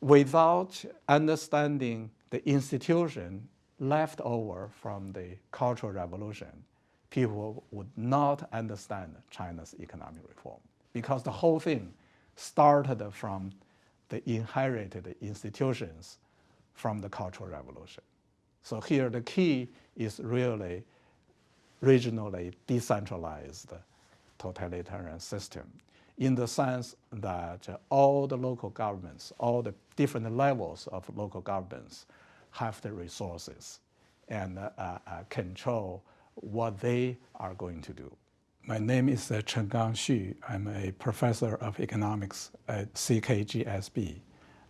without understanding the institution left over from the Cultural Revolution, people would not understand China's economic reform because the whole thing started from the inherited institutions from the Cultural Revolution. So here the key is really regionally decentralized totalitarian system in the sense that all the local governments, all the different levels of local governments have the resources and uh, uh, control what they are going to do. My name is uh, Chenggang Xu. I'm a professor of economics at CKGSB,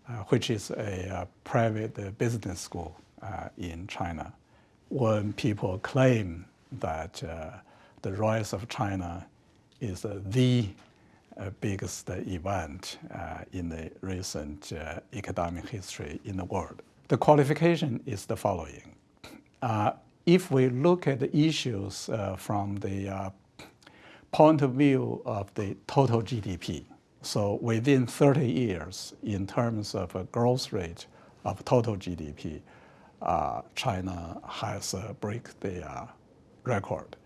uh, which is a uh, private business school uh, in China. When people claim that the rise of China is the biggest event in the recent economic history in the world, the qualification is the following. if we look at the issues from the point of view of the total GDP. So within 30 years, in terms of a growth rate of total GDP, uh, China has uh, break the uh, record.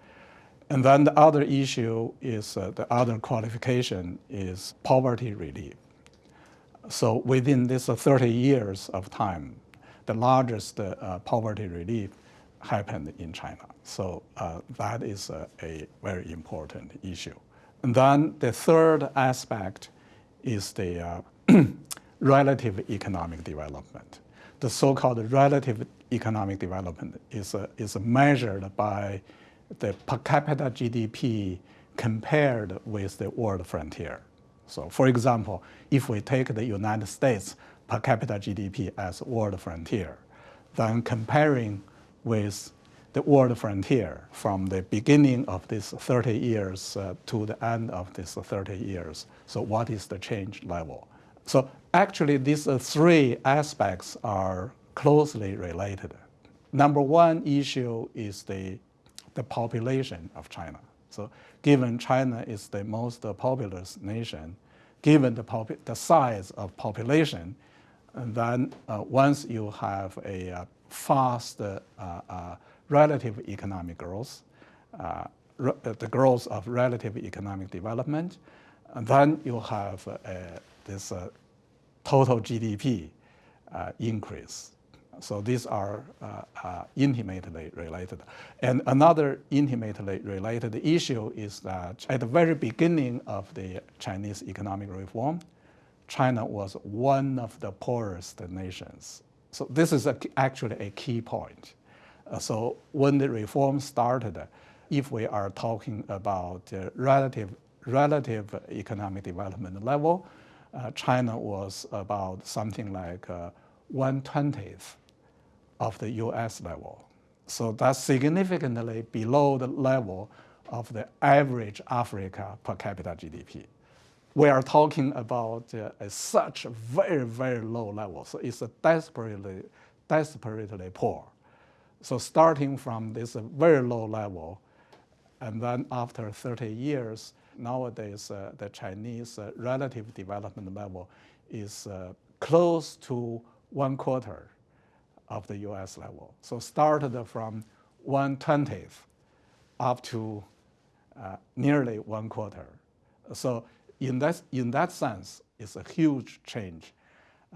And then the other issue is uh, the other qualification is poverty relief. So within this 30 years of time, the largest uh, poverty relief happened in China. So uh, that is a, a, very important issue. And then the third aspect is the uh, relative economic development. The so-called relative economic development is, uh, is measured by the per capita GDP compared with the world frontier. So for example, if we take the United States per capita GDP as world frontier, then comparing with the world frontier from the beginning of this 30 years uh, to the end of this 30 years. So what is the change level? So actually these uh, three aspects are closely related. Number one issue is the, the population of China. So given China is the most populous nation, given the, the size of population, then uh, once you have a uh, fast uh, uh relative economic growth, uh, the growth of relative economic development, and then you have uh, this uh, total GDP uh, increase. So these are uh, uh, intimately related. And another intimately related issue is that at the very beginning of the Chinese economic reform, China was one of the poorest nations. So this is a, actually a key point. Uh, so when the reform started, if we are talking about relative, relative economic development level, uh, China was about something like uh, 120th of the US level. So that's significantly below the level of the average Africa per capita GDP. We are talking about uh, such very, very low level. So it's desperately, desperately poor. So starting from this very low level, and then after 30 years, nowadays uh, the Chinese uh, relative development level is uh, close to one quarter of the US level. So started from 120th up to uh, nearly one quarter. So in that, in that sense, it's a huge change.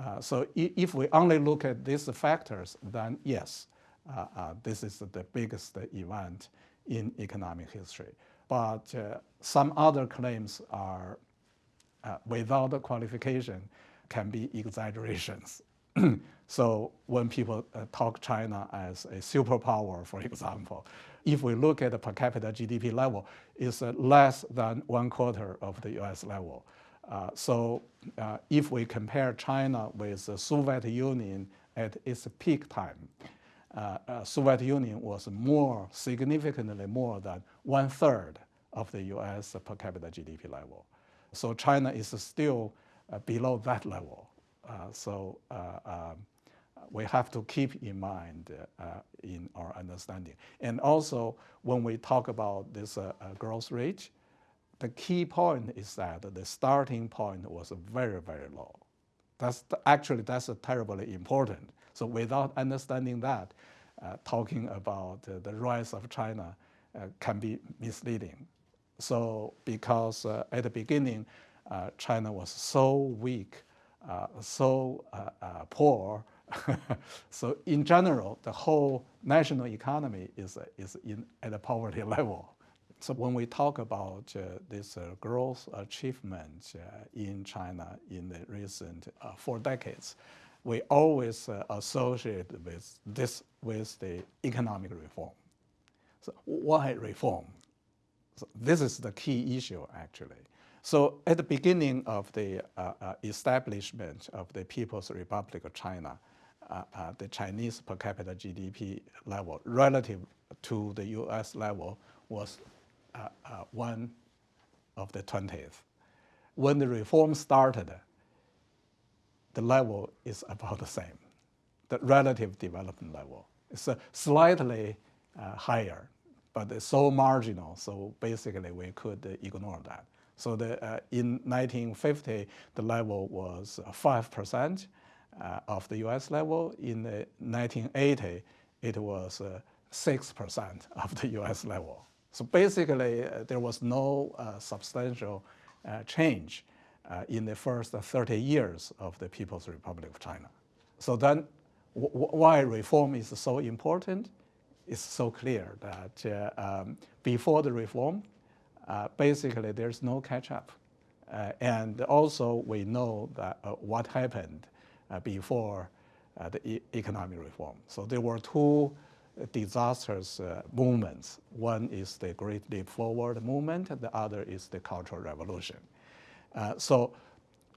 Uh, so if we only look at these factors, then yes, uh, uh, this is the biggest event in economic history. But uh, some other claims are, without qualification, can be exaggerations. so when people uh, talk China as a superpower, for example, if we look at the per capita GDP level, it's uh, less than one quarter of the US level. Uh, so if we compare China with the Soviet Union at its peak time, uh, uh, Soviet Union was more, significantly more than one third of the US per capita GDP level. So China is still uh, below that level. Uh, so uh, um, we have to keep in mind uh, in our understanding. And also, when we talk about this growth rate, the key point is that the starting point was very, very low. That's actually that's terribly important. So without understanding that, uh, talking about uh, the rise of China uh, can be misleading. So because at the beginning, China was so weak, so poor, so in general, the whole national economy is, is in, at a poverty level. So when we talk about uh, this uh, growth achievement uh, in China in the recent four decades, we always associate with this with the economic reform. So why reform? So this is the key issue actually. So at the beginning of the uh, uh, establishment of the People's Republic of China, uh, the Chinese per capita GDP level relative to the US level was one of the 20th. When the reform started, the level is about the same. The relative development level is slightly higher, but it's so marginal, so basically we could ignore that. So the, uh, in 1950, the level was 5% uh, of the US level. In 1980, it was 6% of the US level. So basically, uh, there was no uh, substantial uh, change uh, in the first 30 years of the People's Republic of China. So then, why reform is so important? It's so clear that uh, um, before the reform, uh, basically there's no catch-up. and also we know that what happened before the e economic reform. So there were two disastrous uh, movements. One is the Great Leap Forward movement, the other is the Cultural Revolution. Uh, so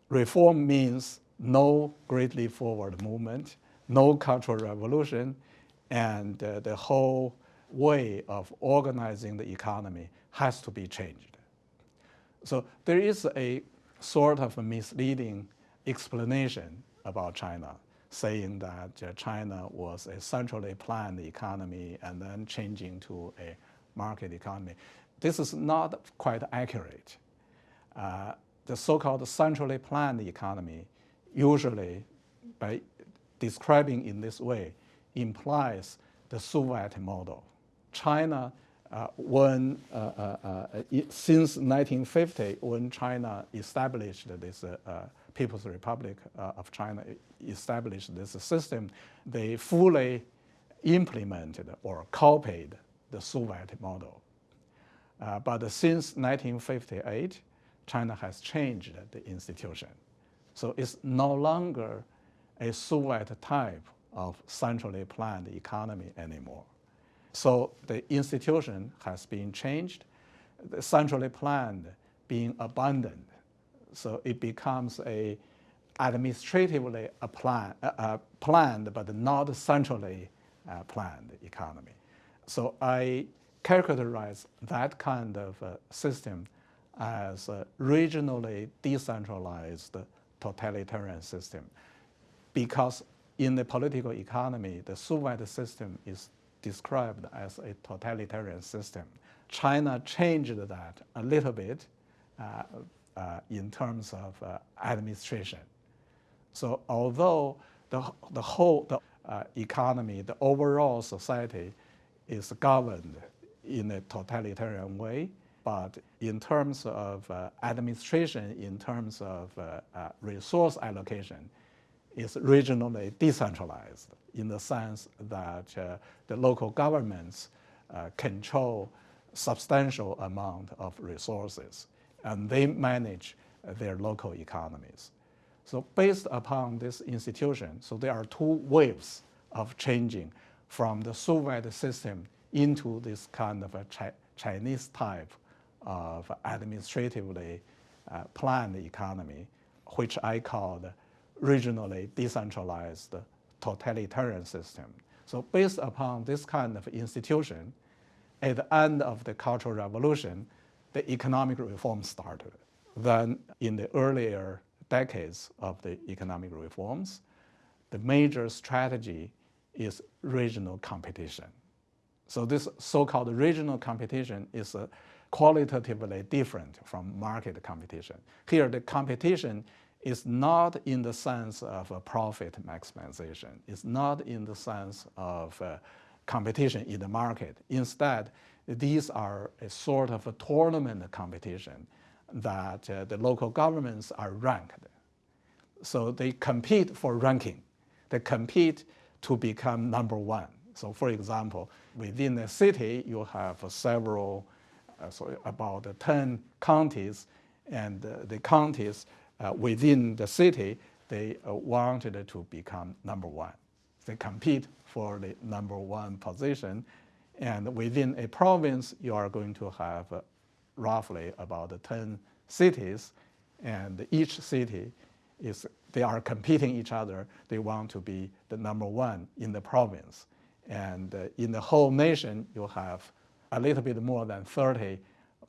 reform means no Great Leap Forward movement, no Cultural Revolution, and uh, the whole way of organizing the economy has to be changed. So there is a sort of a misleading explanation about China saying that uh, China was a centrally planned economy and then changing to a market economy. This is not quite accurate. Uh, the so-called centrally planned economy usually, by describing in this way, implies the Soviet model. China, uh, when uh, uh, uh since 1950, when China established this People's Republic uh, of China established this system, they fully implemented or copied the Soviet model. Uh, but since 1958, China has changed the institution. So it's no longer a Soviet type of centrally planned economy anymore. So the institution has been changed, the centrally planned being abandoned so it becomes a administratively plan, uh, planned but not centrally uh, planned economy. So I characterize that kind of uh, system as a regionally decentralized totalitarian system because in the political economy, the Soviet system is described as a totalitarian system. China changed that a little bit uh, uh, in terms of uh, administration. So although the, the whole the, uh, economy, the overall society is governed in a totalitarian way, but in terms of uh, administration, in terms of uh, resource allocation, is regionally decentralized in the sense that the local governments control substantial amount of resources and they manage their local economies. So based upon this institution, so there are two waves of changing from the Soviet system into this kind of a Chi Chinese type of administratively uh, planned economy, which I call the regionally decentralized totalitarian system. So based upon this kind of institution, at the end of the Cultural Revolution, the economic reform started. Then in the earlier decades of the economic reforms, the major strategy is regional competition. So this so-called regional competition is qualitatively different from market competition. Here the competition is not in the sense of a profit maximization. It's not in the sense of uh, competition in the market. Instead, these are a sort of a tournament competition that uh, the local governments are ranked. So they compete for ranking. They compete to become number one. So for example, within a city, you have several, uh, about 10 counties, and uh, the counties within the city, they uh, wanted to become number one. They compete for the number one position. And within a province, you are going to have uh, roughly about 10 cities, and each city is, they are competing each other. They want to be the number one in the province. And uh, in the whole nation, you have a little bit more than 30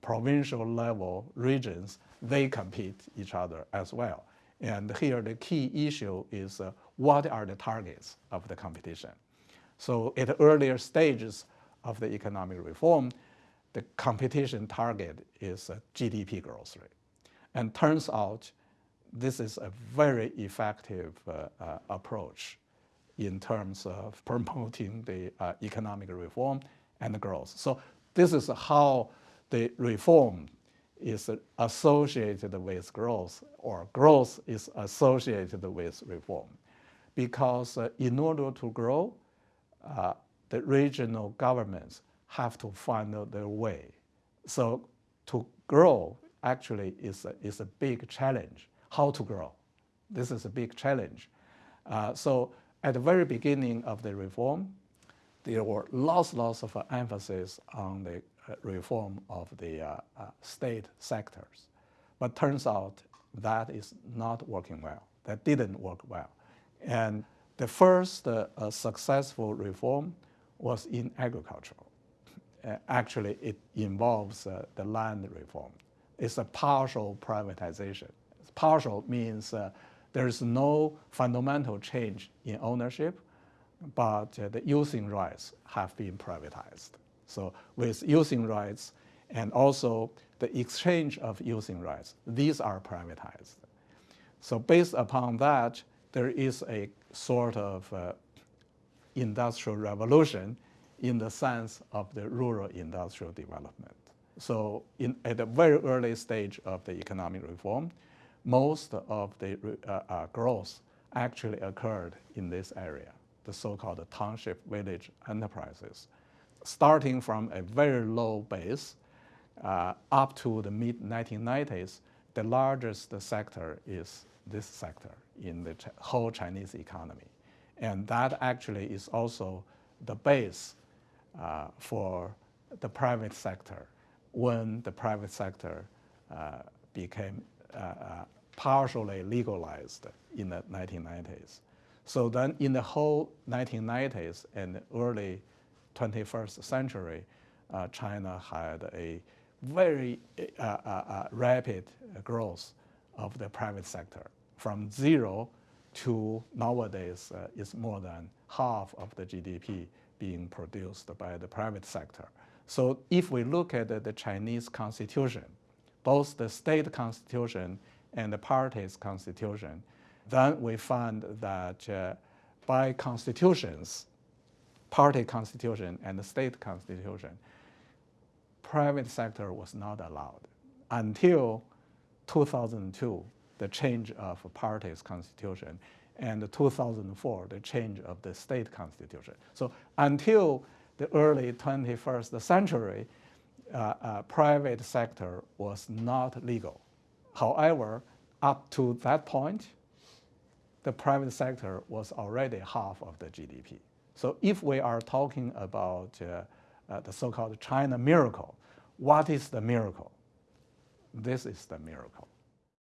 provincial level regions. They compete each other as well. And here the key issue is uh, what are the targets of the competition? So at earlier stages of the economic reform, the competition target is GDP growth rate. And turns out this is a very effective uh, uh, approach in terms of promoting the uh, economic reform and growth. So this is how the reform is associated with growth or growth is associated with reform. Because uh, in order to grow, uh, the regional governments have to find their way. So to grow actually is a, is a big challenge. How to grow? This is a big challenge. Uh, so at the very beginning of the reform, there were lots, lots of emphasis on the reform of the uh, uh, state sectors. But turns out that is not working well. That didn't work well. And the first uh, successful reform was in agriculture. Uh, actually, it involves uh, the land reform. It's a partial privatization. Partial means uh, there is no fundamental change in ownership, but uh, the using rights have been privatized. So with using rights and also the exchange of using rights, these are privatized. So based upon that, there is a sort of uh, industrial revolution in the sense of the rural industrial development. So in, at the very early stage of the economic reform, most of the uh, uh, growth actually occurred in this area, the so-called township village enterprises. Starting from a very low base uh, up to the mid-1990s, the largest sector is this sector in the whole Chinese economy. And that actually is also the base uh, for the private sector when the private sector uh, became uh, uh, partially legalized in the 1990s. So then in the whole 1990s and early 21st century, uh, China had a very uh, uh, rapid growth of the private sector from zero to nowadays uh, is more than half of the GDP being produced by the private sector. So if we look at the, the Chinese constitution, both the state constitution and the party's constitution, then we find that uh, by constitutions, party constitution and the state constitution, private sector was not allowed until 2002, the change of party's constitution and 2004, the change of the state constitution. So until the early 21st century, uh, uh, private sector was not legal. However, up to that point, the private sector was already half of the GDP. So if we are talking about uh, uh, the so-called China miracle, what is the miracle? This is the miracle.